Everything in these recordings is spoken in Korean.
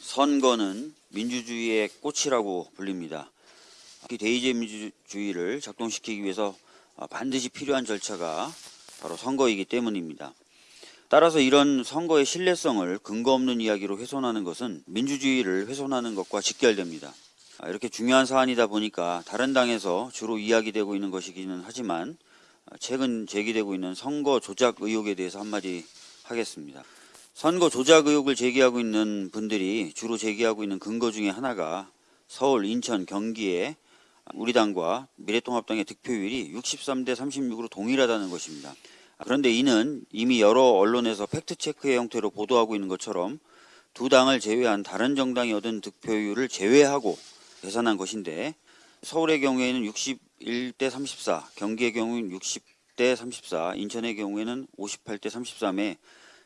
선거는 민주주의의 꽃이라고 불립니다. 특히 대의제 민주주의를 작동시키기 위해서 반드시 필요한 절차가 바로 선거이기 때문입니다. 따라서 이런 선거의 신뢰성을 근거 없는 이야기로 훼손하는 것은 민주주의를 훼손하는 것과 직결됩니다. 아, 이렇게 중요한 사안이다 보니까 다른 당에서 주로 이야기되고 있는 것이기는 하지만 최근 제기되고 있는 선거 조작 의혹에 대해서 한마디 하겠습니다. 선거 조작 의혹을 제기하고 있는 분들이 주로 제기하고 있는 근거 중에 하나가 서울, 인천, 경기에 우리 당과 미래통합당의 득표율이 63대 36으로 동일하다는 것입니다. 그런데 이는 이미 여러 언론에서 팩트체크의 형태로 보도하고 있는 것처럼 두 당을 제외한 다른 정당이 얻은 득표율을 제외하고 계산한 것인데 서울의 경우에는 61대 34, 경기의 경우는 60대 34, 인천의 경우에는 58대 33에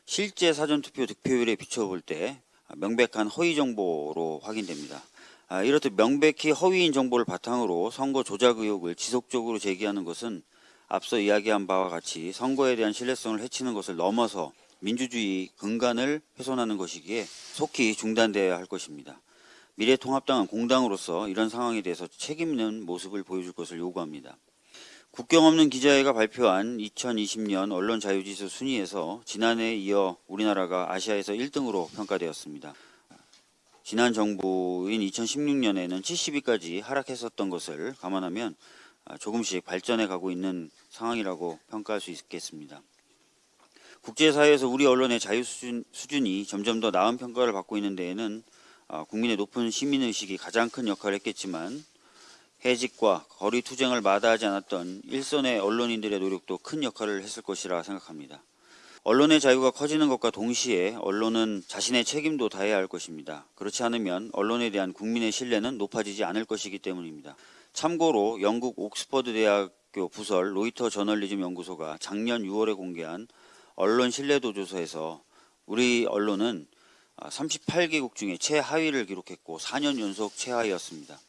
실제 사전투표 득표율에 비춰볼 때 명백한 허위 정보로 확인됩니다. 아, 이렇듯 명백히 허위인 정보를 바탕으로 선거 조작 의혹을 지속적으로 제기하는 것은 앞서 이야기한 바와 같이 선거에 대한 신뢰성을 해치는 것을 넘어서 민주주의 근간을 훼손하는 것이기에 속히 중단되어야 할 것입니다. 미래통합당은 공당으로서 이런 상황에 대해서 책임 있는 모습을 보여줄 것을 요구합니다. 국경 없는 기자회가 발표한 2020년 언론 자유지수 순위에서 지난해에 이어 우리나라가 아시아에서 1등으로 평가되었습니다. 지난 정부인 2016년에는 70위까지 하락했었던 것을 감안하면 조금씩 발전해 가고 있는 상황이라고 평가할 수 있겠습니다. 국제사회에서 우리 언론의 자유 수준, 수준이 점점 더 나은 평가를 받고 있는 데에는 아, 국민의 높은 시민의식이 가장 큰 역할을 했겠지만 해직과 거리 투쟁을 마다하지 않았던 일선의 언론인들의 노력도 큰 역할을 했을 것이라 생각합니다. 언론의 자유가 커지는 것과 동시에 언론은 자신의 책임도 다해야 할 것입니다. 그렇지 않으면 언론에 대한 국민의 신뢰는 높아지지 않을 것이기 때문입니다. 참고로 영국 옥스퍼드 대학교 부설 로이터 저널리즘 연구소가 작년 6월에 공개한 언론 신뢰도 조사에서 우리 언론은 38개국 중에 최하위를 기록했고 4년 연속 최하위였습니다.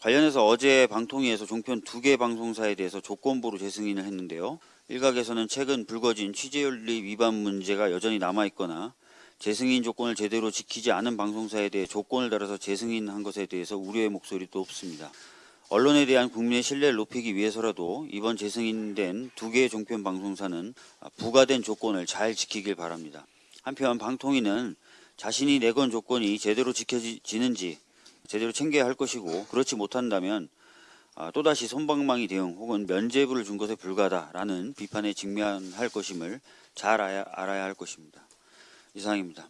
관련해서 어제 방통위에서 종편 두 개 방송사에 대해서 조건부로 재승인을 했는데요. 일각에서는 최근 불거진 취재윤리 위반 문제가 여전히 남아있거나 재승인 조건을 제대로 지키지 않은 방송사에 대해 조건을 달아서 재승인한 것에 대해서 우려의 목소리도 높습니다. 언론에 대한 국민의 신뢰를 높이기 위해서라도 이번 재승인된 두 개의 종편 방송사는 부과된 조건을 잘 지키길 바랍니다. 한편 방통위는 자신이 내건 조건이 제대로 지켜지는지 제대로 챙겨야 할 것이고 그렇지 못한다면 아, 또다시 손방망이 대응 혹은 면죄부를 준 것에 불과하다라는 비판에 직면할 것임을 잘 알아야, 알아야 할 것입니다. 이상입니다.